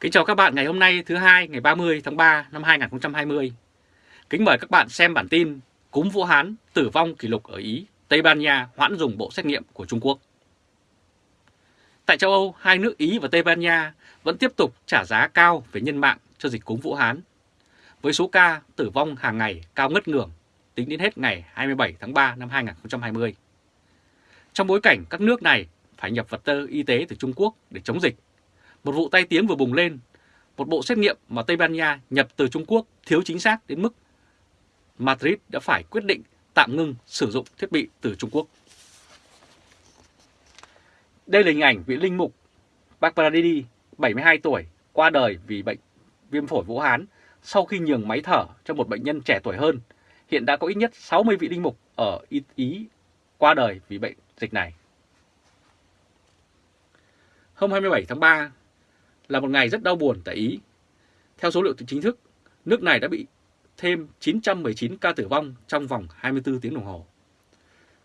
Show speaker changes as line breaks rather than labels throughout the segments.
Kính chào các bạn ngày hôm nay thứ hai ngày 30 tháng 3 năm 2020. Kính mời các bạn xem bản tin cúm Vũ Hán tử vong kỷ lục ở Ý, Tây Ban Nha hoãn dùng bộ xét nghiệm của Trung Quốc. Tại châu Âu, hai nước Ý và Tây Ban Nha vẫn tiếp tục trả giá cao về nhân mạng cho dịch cúm Vũ Hán, với số ca tử vong hàng ngày cao ngất ngưỡng tính đến hết ngày 27 tháng 3 năm 2020. Trong bối cảnh các nước này phải nhập vật tư y tế từ Trung Quốc để chống dịch một vụ tai tiếng vừa bùng lên, một bộ xét nghiệm mà Tây Ban Nha nhập từ Trung Quốc thiếu chính xác đến mức Madrid đã phải quyết định tạm ngưng sử dụng thiết bị từ Trung Quốc. Đây là hình ảnh vị linh mục Bacardi 72 tuổi, qua đời vì bệnh viêm phổi Vũ Hán sau khi nhường máy thở cho một bệnh nhân trẻ tuổi hơn. Hiện đã có ít nhất 60 vị linh mục ở Ý qua đời vì bệnh dịch này. Hôm 27 tháng 3, là một ngày rất đau buồn tại Ý. Theo số liệu chính thức, nước này đã bị thêm 919 ca tử vong trong vòng 24 tiếng đồng hồ.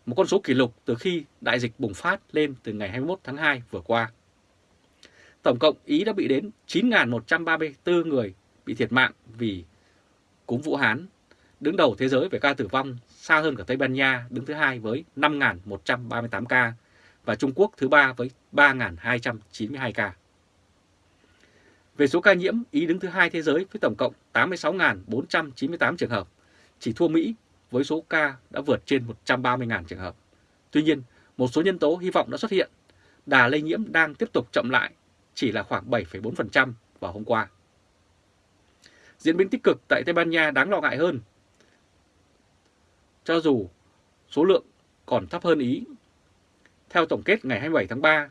Một con số kỷ lục từ khi đại dịch bùng phát lên từ ngày 21 tháng 2 vừa qua. Tổng cộng Ý đã bị đến 9.134 người bị thiệt mạng vì cúm Vũ Hán, đứng đầu thế giới về ca tử vong, xa hơn cả Tây Ban Nha đứng thứ hai với 5.138 ca và Trung Quốc thứ ba với 3.292 ca. Về số ca nhiễm, Ý đứng thứ hai thế giới với tổng cộng 86.498 trường hợp, chỉ thua Mỹ với số ca đã vượt trên 130.000 trường hợp. Tuy nhiên, một số nhân tố hy vọng đã xuất hiện. Đà lây nhiễm đang tiếp tục chậm lại, chỉ là khoảng 7,4% vào hôm qua. Diễn biến tích cực tại Tây Ban Nha đáng lo ngại hơn. Cho dù số lượng còn thấp hơn Ý. Theo tổng kết ngày 27 tháng 3,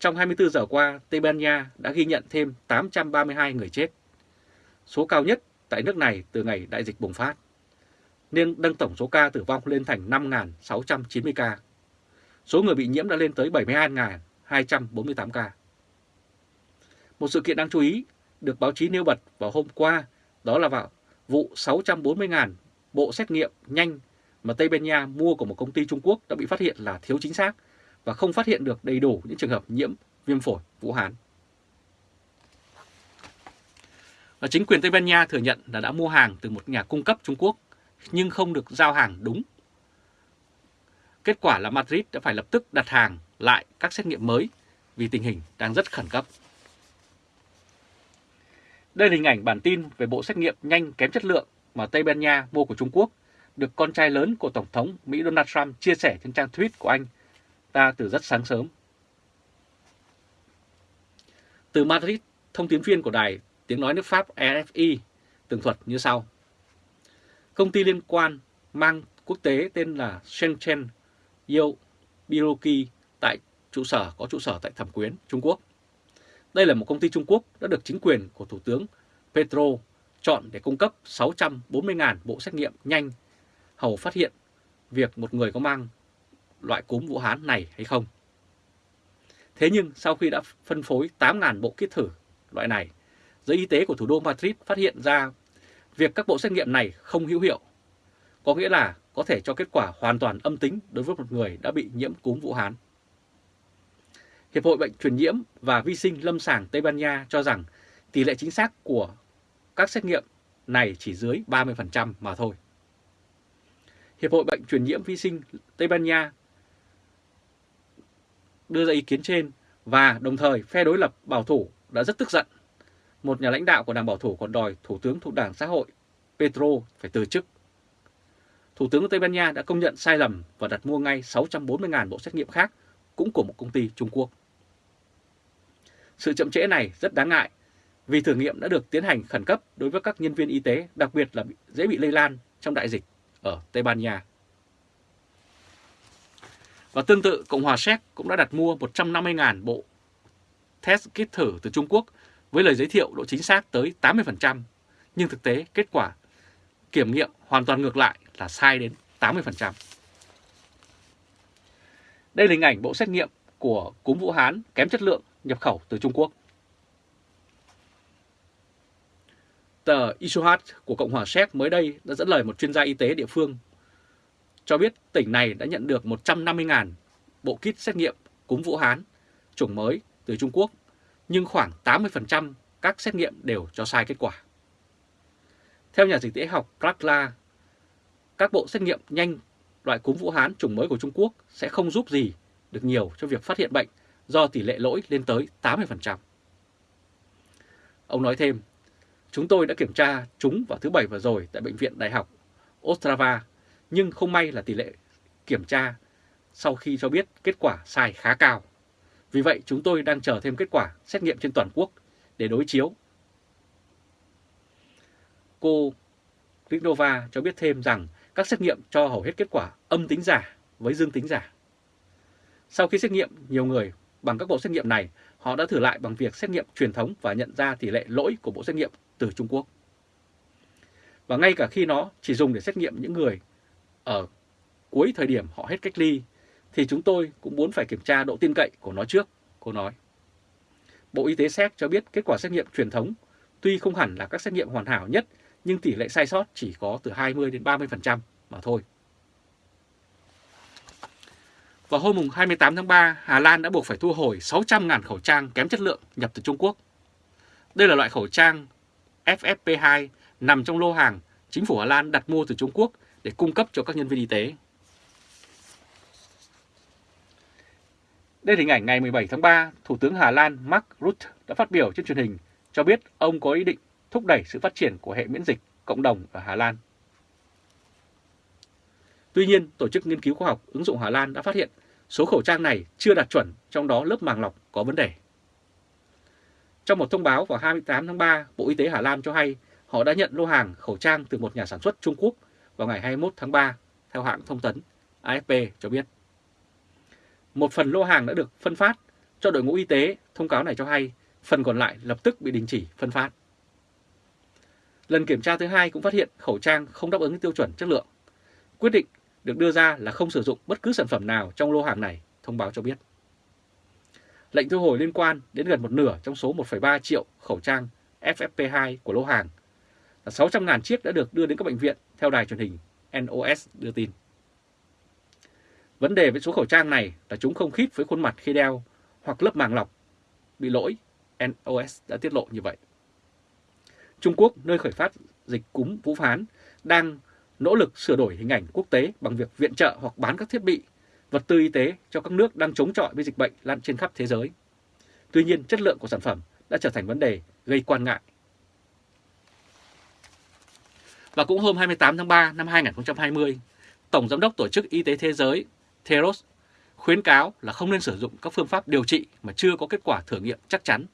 trong 24 giờ qua, Tây Ban Nha đã ghi nhận thêm 832 người chết, số cao nhất tại nước này từ ngày đại dịch bùng phát, nên nâng tổng số ca tử vong lên thành 5.690 ca. Số người bị nhiễm đã lên tới 72.248 ca. Một sự kiện đáng chú ý được báo chí nêu bật vào hôm qua đó là vào vụ 640.000 bộ xét nghiệm nhanh mà Tây Ban Nha mua của một công ty Trung Quốc đã bị phát hiện là thiếu chính xác và không phát hiện được đầy đủ những trường hợp nhiễm viêm phổi Vũ Hán. Và chính quyền Tây Ban Nha thừa nhận là đã mua hàng từ một nhà cung cấp Trung Quốc nhưng không được giao hàng đúng. Kết quả là Madrid đã phải lập tức đặt hàng lại các xét nghiệm mới vì tình hình đang rất khẩn cấp. Đây là hình ảnh bản tin về bộ xét nghiệm nhanh kém chất lượng mà Tây Ban Nha mua của Trung Quốc, được con trai lớn của Tổng thống Mỹ Donald Trump chia sẻ trên trang tweet của anh ta từ rất sáng sớm. Từ Madrid, thông tin viên của đài tiếng nói nước Pháp RFI tường thuật như sau. Công ty liên quan mang quốc tế tên là Shenzhen Yo Biroki tại trụ sở có trụ sở tại Thẩm Quyến, Trung Quốc. Đây là một công ty Trung Quốc đã được chính quyền của Thủ tướng Petro chọn để cung cấp 640.000 bộ xét nghiệm nhanh hầu phát hiện việc một người có mang loại cúm Vũ Hán này hay không. Thế nhưng sau khi đã phân phối 8.000 bộ kit thử loại này, giới y tế của thủ đô Madrid phát hiện ra việc các bộ xét nghiệm này không hữu hiệu, có nghĩa là có thể cho kết quả hoàn toàn âm tính đối với một người đã bị nhiễm cúm Vũ Hán. Hiệp hội Bệnh truyền nhiễm và vi sinh lâm sàng Tây Ban Nha cho rằng tỷ lệ chính xác của các xét nghiệm này chỉ dưới 30% mà thôi. Hiệp hội Bệnh truyền nhiễm vi sinh Tây Ban Nha đưa ra ý kiến trên và đồng thời phe đối lập bảo thủ đã rất tức giận. Một nhà lãnh đạo của đảng bảo thủ còn đòi Thủ tướng thuộc đảng xã hội Petro phải từ chức. Thủ tướng Tây Ban Nha đã công nhận sai lầm và đặt mua ngay 640.000 bộ xét nghiệm khác cũng của một công ty Trung Quốc. Sự chậm trễ này rất đáng ngại vì thử nghiệm đã được tiến hành khẩn cấp đối với các nhân viên y tế, đặc biệt là dễ bị lây lan trong đại dịch ở Tây Ban Nha. Và tương tự, Cộng hòa Séc cũng đã đặt mua 150.000 bộ test kit thử từ Trung Quốc với lời giới thiệu độ chính xác tới 80%, nhưng thực tế kết quả kiểm nghiệm hoàn toàn ngược lại là sai đến 80%. Đây là hình ảnh bộ xét nghiệm của cúm Vũ Hán kém chất lượng nhập khẩu từ Trung Quốc. Tờ Isohat của Cộng hòa Séc mới đây đã dẫn lời một chuyên gia y tế địa phương cho biết tỉnh này đã nhận được 150.000 bộ kit xét nghiệm cúm Vũ Hán chủng mới từ Trung Quốc, nhưng khoảng 80% các xét nghiệm đều cho sai kết quả. Theo nhà dịch tễ học Krakla, các bộ xét nghiệm nhanh loại cúm Vũ Hán chủng mới của Trung Quốc sẽ không giúp gì được nhiều cho việc phát hiện bệnh do tỷ lệ lỗi lên tới 80%. Ông nói thêm, chúng tôi đã kiểm tra chúng vào thứ Bảy vừa rồi tại Bệnh viện Đại học Ostrava, nhưng không may là tỷ lệ kiểm tra sau khi cho biết kết quả sai khá cao. Vì vậy chúng tôi đang chờ thêm kết quả xét nghiệm trên toàn quốc để đối chiếu. Cô Rinova cho biết thêm rằng các xét nghiệm cho hầu hết kết quả âm tính giả với dương tính giả. Sau khi xét nghiệm nhiều người bằng các bộ xét nghiệm này, họ đã thử lại bằng việc xét nghiệm truyền thống và nhận ra tỷ lệ lỗi của bộ xét nghiệm từ Trung Quốc. Và ngay cả khi nó chỉ dùng để xét nghiệm những người ở cuối thời điểm họ hết cách ly, thì chúng tôi cũng muốn phải kiểm tra độ tin cậy của nó trước, cô nói. Bộ Y tế Séc cho biết kết quả xét nghiệm truyền thống tuy không hẳn là các xét nghiệm hoàn hảo nhất, nhưng tỷ lệ sai sót chỉ có từ 20 đến 30% mà thôi. Vào hôm 28 tháng 3, Hà Lan đã buộc phải thu hồi 600.000 khẩu trang kém chất lượng nhập từ Trung Quốc. Đây là loại khẩu trang FFP2 nằm trong lô hàng chính phủ Hà Lan đặt mua từ Trung Quốc để cung cấp cho các nhân viên y tế. Đây là hình ảnh ngày 17 tháng 3, Thủ tướng Hà Lan Mark Rutte đã phát biểu trên truyền hình cho biết ông có ý định thúc đẩy sự phát triển của hệ miễn dịch cộng đồng ở Hà Lan. Tuy nhiên, Tổ chức Nghiên cứu Khoa học ứng dụng Hà Lan đã phát hiện số khẩu trang này chưa đạt chuẩn, trong đó lớp màng lọc có vấn đề. Trong một thông báo vào 28 tháng 3, Bộ Y tế Hà Lan cho hay họ đã nhận lô hàng khẩu trang từ một nhà sản xuất Trung Quốc vào ngày 21 tháng 3, theo hãng thông tấn AFP cho biết. Một phần lô hàng đã được phân phát cho đội ngũ y tế, thông cáo này cho hay phần còn lại lập tức bị đình chỉ phân phát. Lần kiểm tra thứ hai cũng phát hiện khẩu trang không đáp ứng tiêu chuẩn chất lượng. Quyết định được đưa ra là không sử dụng bất cứ sản phẩm nào trong lô hàng này, thông báo cho biết. Lệnh thu hồi liên quan đến gần một nửa trong số 1,3 triệu khẩu trang FFP2 của lô hàng. Là 600.000 chiếc đã được đưa đến các bệnh viện theo đài truyền hình NOS đưa tin. Vấn đề với số khẩu trang này là chúng không khít với khuôn mặt khi đeo hoặc lớp màng lọc bị lỗi, NOS đã tiết lộ như vậy. Trung Quốc, nơi khởi phát dịch cúm Vũ phán, đang nỗ lực sửa đổi hình ảnh quốc tế bằng việc viện trợ hoặc bán các thiết bị, vật tư y tế cho các nước đang chống chọi với dịch bệnh lan trên khắp thế giới. Tuy nhiên, chất lượng của sản phẩm đã trở thành vấn đề gây quan ngại. Và cũng hôm 28 tháng 3 năm 2020, Tổng Giám đốc Tổ chức Y tế Thế giới Theros khuyến cáo là không nên sử dụng các phương pháp điều trị mà chưa có kết quả thử nghiệm chắc chắn,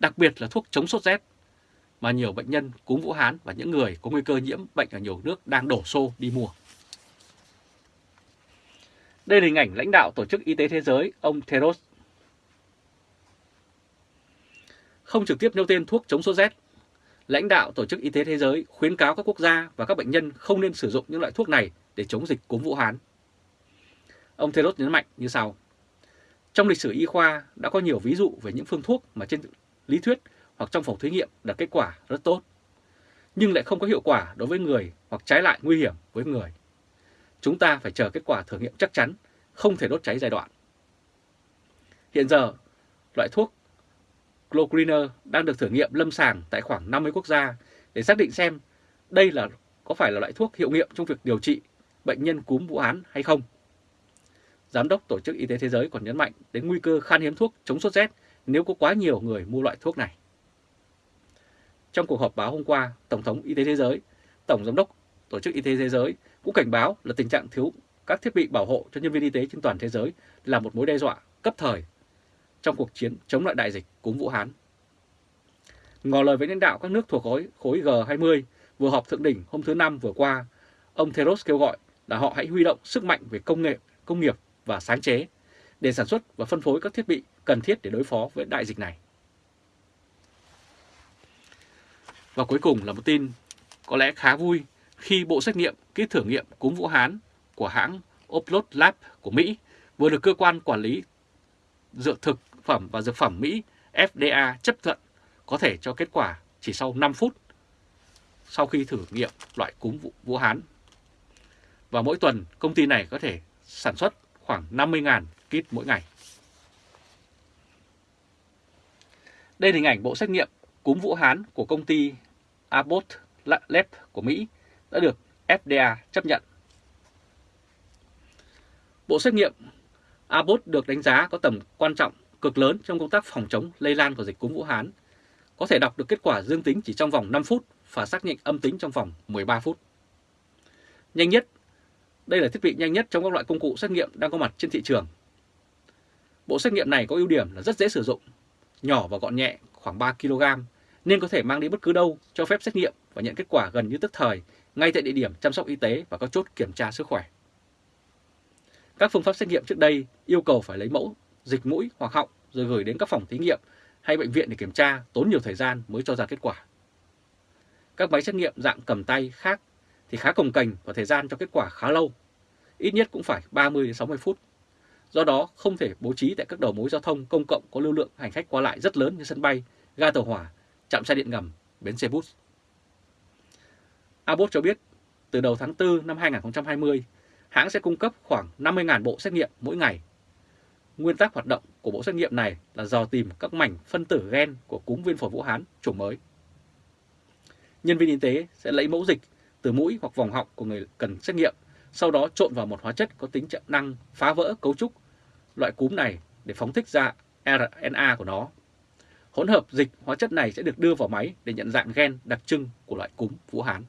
đặc biệt là thuốc chống sốt rét mà nhiều bệnh nhân cúm Vũ Hán và những người có nguy cơ nhiễm bệnh ở nhiều nước đang đổ xô đi mua. Đây là hình ảnh lãnh đạo Tổ chức Y tế Thế giới, ông Theros. Không trực tiếp nêu tên thuốc chống sốt rét, lãnh đạo Tổ chức Y tế Thế giới khuyến cáo các quốc gia và các bệnh nhân không nên sử dụng những loại thuốc này để chống dịch cúm Vũ Hán. Ông Theros nhấn mạnh như sau. Trong lịch sử y khoa đã có nhiều ví dụ về những phương thuốc mà trên lý thuyết hoặc trong phòng thí nghiệm đạt kết quả rất tốt, nhưng lại không có hiệu quả đối với người hoặc trái lại nguy hiểm với người. Chúng ta phải chờ kết quả thử nghiệm chắc chắn, không thể đốt cháy giai đoạn. Hiện giờ, loại thuốc Clogreener đang được thử nghiệm lâm sàng tại khoảng 50 quốc gia để xác định xem đây là có phải là loại thuốc hiệu nghiệm trong việc điều trị bệnh nhân cúm Vũ Hán hay không. Giám đốc Tổ chức Y tế Thế giới còn nhấn mạnh đến nguy cơ khan hiếm thuốc chống sốt rét nếu có quá nhiều người mua loại thuốc này. Trong cuộc họp báo hôm qua, Tổng thống Y tế Thế giới, Tổng Giám đốc Tổ chức Y tế Thế giới cũng cảnh báo là tình trạng thiếu các thiết bị bảo hộ cho nhân viên y tế trên toàn thế giới là một mối đe dọa cấp thời trong cuộc chiến chống lại đại dịch cúm Vũ Hán. Ngỏ lời với lãnh đạo các nước thuộc khối, khối G20 vừa họp thượng đỉnh hôm thứ Năm vừa qua, ông Theros kêu gọi là họ hãy huy động sức mạnh về công nghệ, công nghiệp và sáng chế để sản xuất và phân phối các thiết bị cần thiết để đối phó với đại dịch này. Và cuối cùng là một tin có lẽ khá vui khi bộ xét nghiệm kit thử nghiệm cúm Vũ Hán của hãng Oplot Lab của Mỹ vừa được cơ quan quản lý dược thực phẩm và dược phẩm Mỹ FDA chấp thuận, có thể cho kết quả chỉ sau 5 phút sau khi thử nghiệm loại cúm Vũ Hán. Và mỗi tuần, công ty này có thể sản xuất khoảng 50.000 kit mỗi ngày. Đây là hình ảnh bộ xét nghiệm cúm Vũ Hán của công ty Abbott Lab của Mỹ đã được FDA chấp nhận. Bộ xét nghiệm Abbott được đánh giá có tầm quan trọng cực lớn trong công tác phòng chống lây lan của dịch cúm Vũ Hán, có thể đọc được kết quả dương tính chỉ trong vòng 5 phút và xác nhận âm tính trong vòng 13 phút. Nhanh nhất, đây là thiết bị nhanh nhất trong các loại công cụ xét nghiệm đang có mặt trên thị trường. Bộ xét nghiệm này có ưu điểm là rất dễ sử dụng, nhỏ và gọn nhẹ khoảng 3 kg nên có thể mang đi bất cứ đâu cho phép xét nghiệm và nhận kết quả gần như tức thời ngay tại địa điểm chăm sóc y tế và các chốt kiểm tra sức khỏe. Các phương pháp xét nghiệm trước đây yêu cầu phải lấy mẫu dịch mũi hoặc họng rồi gửi đến các phòng thí nghiệm hay bệnh viện để kiểm tra tốn nhiều thời gian mới cho ra kết quả. Các máy xét nghiệm dạng cầm tay khác thì khá cồng cành và thời gian cho kết quả khá lâu, ít nhất cũng phải 30-60 phút. Do đó không thể bố trí tại các đầu mối giao thông công cộng có lưu lượng hành khách qua lại rất lớn như sân bay, ga tàu hỏa, trạm xe điện ngầm, bến xe bus. Abbott cho biết từ đầu tháng 4 năm 2020, hãng sẽ cung cấp khoảng 50.000 bộ xét nghiệm mỗi ngày. Nguyên tắc hoạt động của bộ xét nghiệm này là dò tìm các mảnh phân tử gen của cúm viêm phổi Vũ Hán chủng mới. Nhân viên y tế sẽ lấy mẫu dịch từ mũi hoặc vòng họng của người cần xét nghiệm, sau đó trộn vào một hóa chất có tính trợ năng phá vỡ cấu trúc loại cúm này để phóng thích ra RNA của nó. Hỗn hợp dịch hóa chất này sẽ được đưa vào máy để nhận dạng gen đặc trưng của loại cúm Vũ Hán.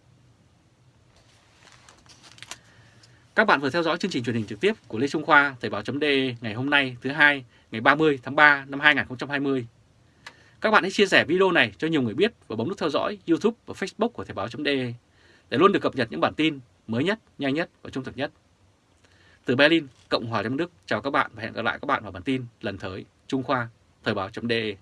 Các bạn vừa theo dõi chương trình truyền hình trực tiếp của Lê Trung Khoa Thời báo.de ngày hôm nay thứ hai ngày 30 tháng 3 năm 2020. Các bạn hãy chia sẻ video này cho nhiều người biết và bấm nút theo dõi YouTube và Facebook của Thời báo.de để luôn được cập nhật những bản tin mới nhất, nhanh nhất và trung thực nhất. Từ Berlin, Cộng hòa Liên bang Đức, chào các bạn và hẹn gặp lại các bạn vào bản tin lần tới Trung Khoa Thời báo.de